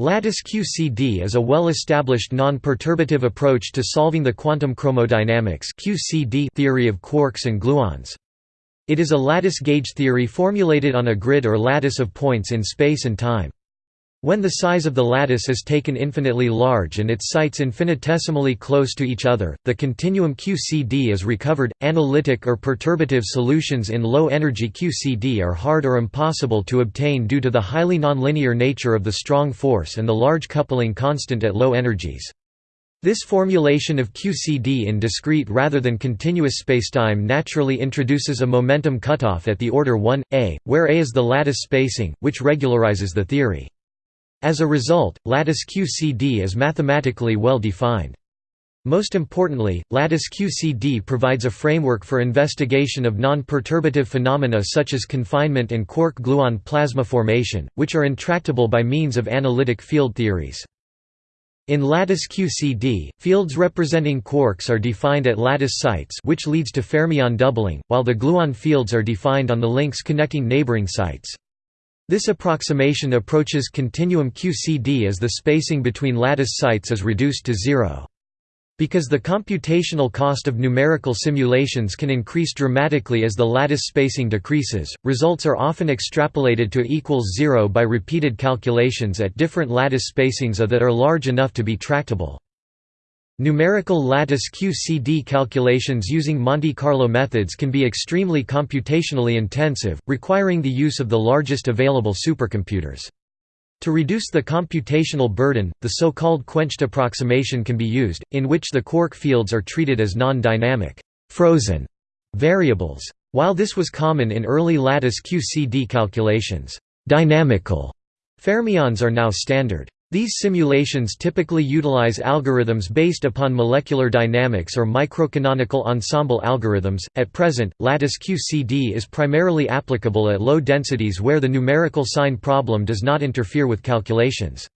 Lattice QCD is a well-established non-perturbative approach to solving the quantum chromodynamics QCD theory of quarks and gluons. It is a lattice gauge theory formulated on a grid or lattice of points in space and time. When the size of the lattice is taken infinitely large and its sites infinitesimally close to each other, the continuum QCD is recovered. Analytic or perturbative solutions in low energy QCD are hard or impossible to obtain due to the highly nonlinear nature of the strong force and the large coupling constant at low energies. This formulation of QCD in discrete rather than continuous spacetime naturally introduces a momentum cutoff at the order 1, a, where a is the lattice spacing, which regularizes the theory. As a result, lattice QCD is mathematically well defined. Most importantly, lattice QCD provides a framework for investigation of non-perturbative phenomena such as confinement and quark-gluon plasma formation, which are intractable by means of analytic field theories. In lattice QCD, fields representing quarks are defined at lattice sites which leads to fermion doubling, while the gluon fields are defined on the links connecting neighboring sites. This approximation approaches continuum QCD as the spacing between lattice sites is reduced to zero. Because the computational cost of numerical simulations can increase dramatically as the lattice spacing decreases, results are often extrapolated to equals zero by repeated calculations at different lattice spacings that are large enough to be tractable. Numerical lattice QCD calculations using Monte Carlo methods can be extremely computationally intensive, requiring the use of the largest available supercomputers. To reduce the computational burden, the so-called quenched approximation can be used, in which the quark fields are treated as non-dynamic frozen variables. While this was common in early lattice QCD calculations, dynamical fermions are now standard. These simulations typically utilize algorithms based upon molecular dynamics or microcanonical ensemble algorithms. At present, lattice QCD is primarily applicable at low densities where the numerical sign problem does not interfere with calculations.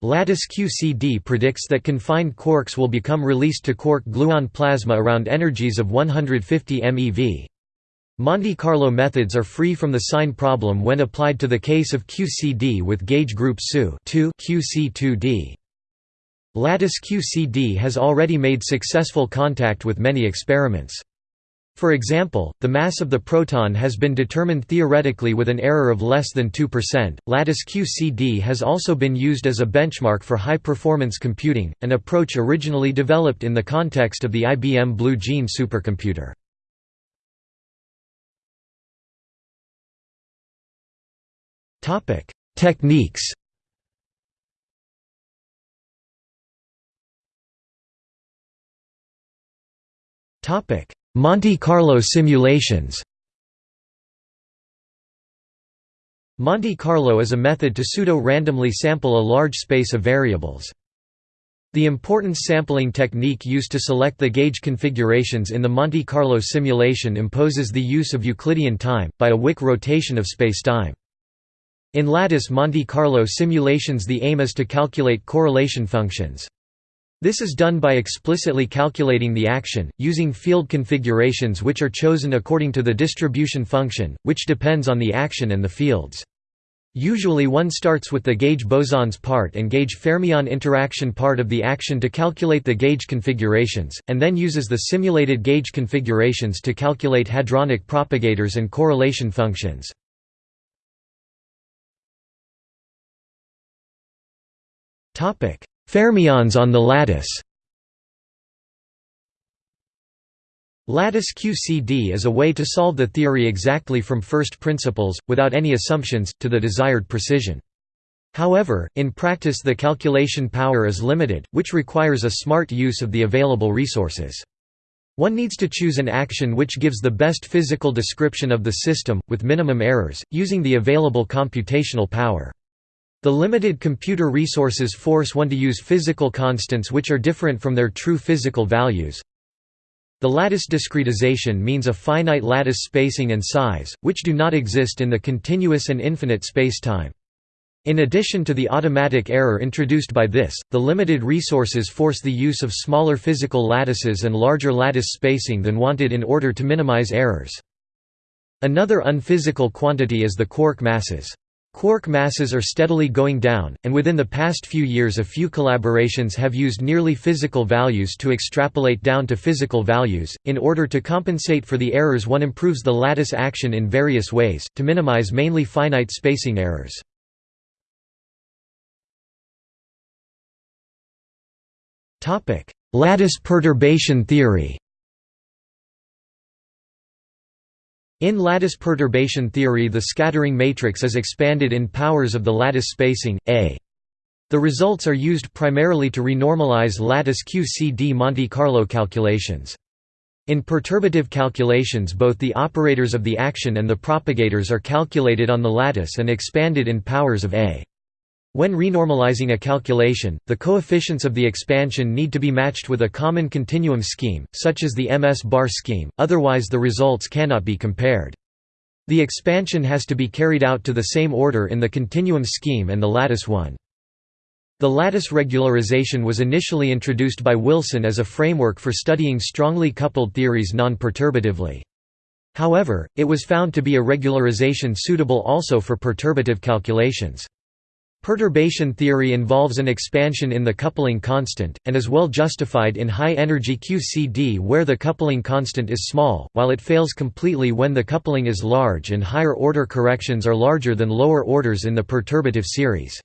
Lattice QCD predicts that confined quarks will become released to quark-gluon plasma around energies of 150 MeV. Monte Carlo methods are free from the sign problem when applied to the case of QCD with gauge group SU QC2D. Lattice QCD has already made successful contact with many experiments. For example, the mass of the proton has been determined theoretically with an error of less than 2%. Lattice QCD has also been used as a benchmark for high performance computing, an approach originally developed in the context of the IBM Blue Gene supercomputer. Topic: Techniques. Topic: Monte Carlo simulations. Monte Carlo is a method to pseudo-randomly sample a large space of variables. The importance sampling technique used to select the gauge configurations in the Monte Carlo simulation imposes the use of Euclidean time, by a Wick rotation of spacetime. In lattice Monte Carlo simulations the aim is to calculate correlation functions. This is done by explicitly calculating the action, using field configurations which are chosen according to the distribution function, which depends on the action and the fields. Usually one starts with the gauge bosons part and gauge fermion interaction part of the action to calculate the gauge configurations, and then uses the simulated gauge configurations to calculate hadronic propagators and correlation functions. Fermions on the lattice Lattice QCD is a way to solve the theory exactly from first principles, without any assumptions, to the desired precision. However, in practice the calculation power is limited, which requires a smart use of the available resources. One needs to choose an action which gives the best physical description of the system, with minimum errors, using the available computational power. The limited computer resources force one to use physical constants which are different from their true physical values. The lattice discretization means a finite lattice spacing and size, which do not exist in the continuous and infinite spacetime. In addition to the automatic error introduced by this, the limited resources force the use of smaller physical lattices and larger lattice spacing than wanted in order to minimize errors. Another unphysical quantity is the quark masses. Quark masses are steadily going down, and within the past few years a few collaborations have used nearly physical values to extrapolate down to physical values. In order to compensate for the errors one improves the lattice action in various ways, to minimize mainly finite spacing errors. Lattice perturbation theory In lattice perturbation theory the scattering matrix is expanded in powers of the lattice spacing, A. The results are used primarily to renormalize lattice QCD Monte Carlo calculations. In perturbative calculations both the operators of the action and the propagators are calculated on the lattice and expanded in powers of A. When renormalizing a calculation, the coefficients of the expansion need to be matched with a common continuum scheme, such as the MS-bar scheme, otherwise the results cannot be compared. The expansion has to be carried out to the same order in the continuum scheme and the lattice one. The lattice regularization was initially introduced by Wilson as a framework for studying strongly coupled theories non-perturbatively. However, it was found to be a regularization suitable also for perturbative calculations. Perturbation theory involves an expansion in the coupling constant, and is well justified in high-energy QCD where the coupling constant is small, while it fails completely when the coupling is large and higher-order corrections are larger than lower orders in the perturbative series.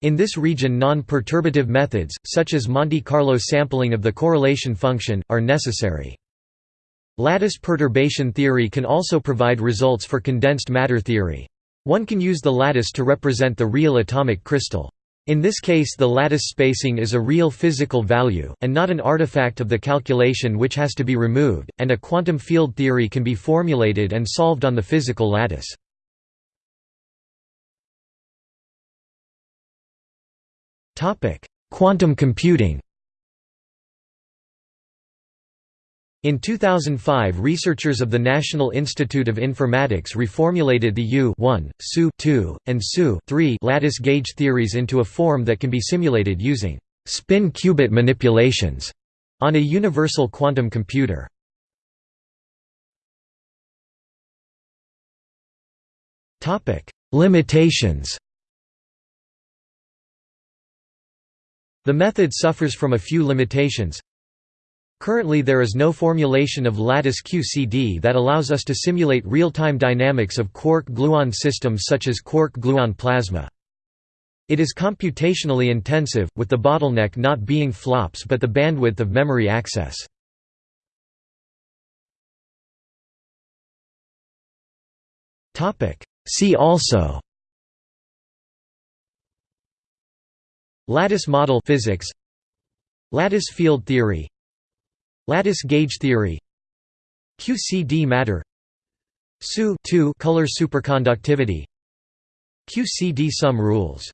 In this region non-perturbative methods, such as Monte Carlo sampling of the correlation function, are necessary. Lattice perturbation theory can also provide results for condensed matter theory. One can use the lattice to represent the real atomic crystal. In this case the lattice spacing is a real physical value, and not an artifact of the calculation which has to be removed, and a quantum field theory can be formulated and solved on the physical lattice. Quantum computing In 2005 researchers of the National Institute of Informatics reformulated the U SU and SU lattice gauge theories into a form that can be simulated using spin qubit manipulations on a universal quantum computer. Limitations The method suffers from a few limitations Currently there is no formulation of lattice QCD that allows us to simulate real-time dynamics of quark-gluon systems such as quark-gluon plasma. It is computationally intensive, with the bottleneck not being flops but the bandwidth of memory access. See also Lattice model physics Lattice field theory Lattice gauge theory. QCD matter. SU color superconductivity. QCD sum rules